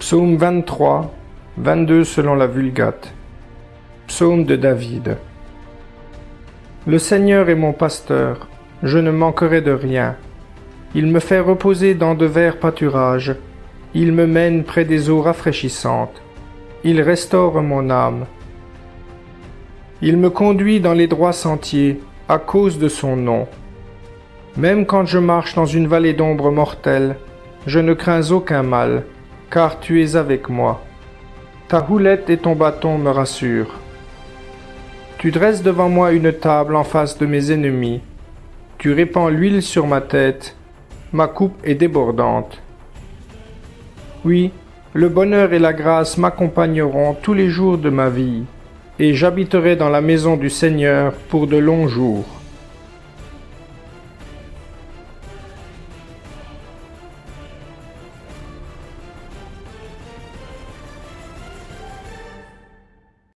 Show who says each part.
Speaker 1: Psaume 23, 22 selon la Vulgate. Psaume de David. Le Seigneur est mon pasteur, je ne manquerai de rien. Il me fait reposer dans de verts pâturages, il me mène près des eaux rafraîchissantes, il restaure mon âme. Il me conduit dans les droits sentiers à cause de son nom. Même quand je marche dans une vallée d'ombre mortelle, je ne crains aucun mal, car tu es avec moi. Ta houlette et ton bâton me rassurent. Tu dresses devant moi une table en face de mes ennemis. Tu répands l'huile sur ma tête. Ma coupe est débordante. Oui, le bonheur et la grâce m'accompagneront tous les jours de ma vie, et j'habiterai dans la maison du Seigneur pour de longs jours.